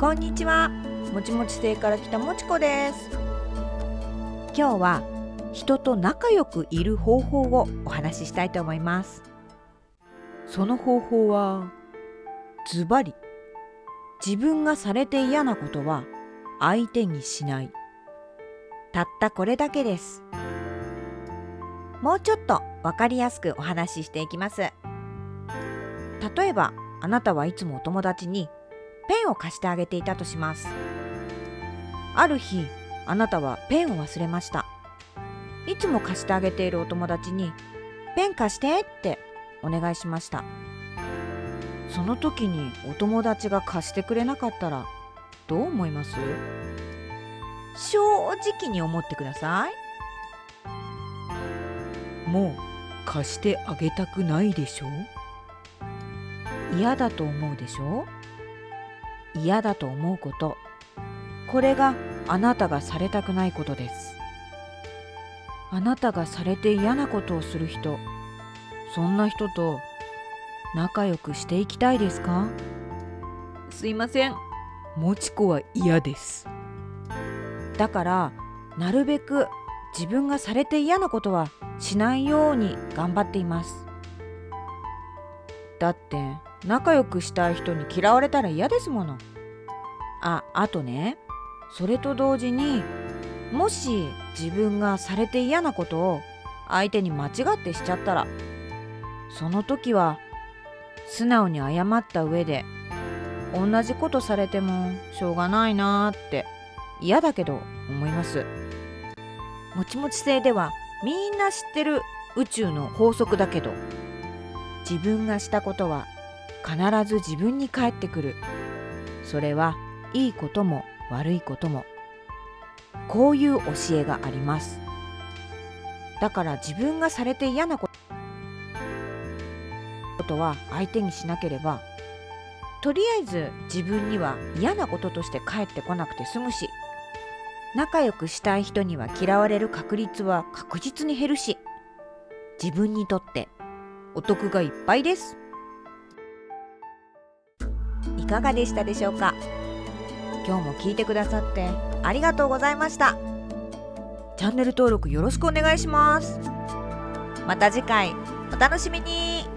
こんにちは。もちもち星から来たもちこです。今日は人と仲良くいる方法をお話ししたいと思います。その方法はズバリ自分がされて嫌なことは相手にしない。たったこれだけです。もうちょっとわかりやすくお話ししていきます。例えばあなたはいつもお友達にペンを貸してあげていたとします。ある日あなたはペンを忘れました。いつも貸してあげているお友達にペン貸してってお願いしました。その時にお友達が貸してくれなかったらどう思います正直に思ってくださいもう貸してあげたくないでしょ嫌だと思うでしょ？嫌だと思うこと。これがあなたがされたくないことです。あなたがされて嫌なことをする人。そんな人と仲良くしていきたいですか？すいません。もちこは嫌です。だからなるべく自分がされて嫌なことはしないように頑張っています。だって仲良くしたい人に嫌われたら嫌ですもの。あ、あとね、それと同時に、もし自分がされて嫌なことを相手に間違ってしちゃったら、その時は素直に謝った上で、同じことされてもしょうがないなーって嫌だけど思います。もちもち星ではみんな知ってる宇宙の法則だけど自分がしたことは必ず自分に返ってくる。それはいいことも悪いことも。こういう教えがあります。だから自分がされて嫌なことは相手にしなければとりあえず自分には嫌なこととして返ってこなくて済むし仲良くしたい人には嫌われる確率は確実に減るし自分にとってお得がいっぱいです。いかがでしたでしょうか？今日も聞いてくださってありがとうございました。チャンネル登録よろしくお願いします。また次回お楽しみに。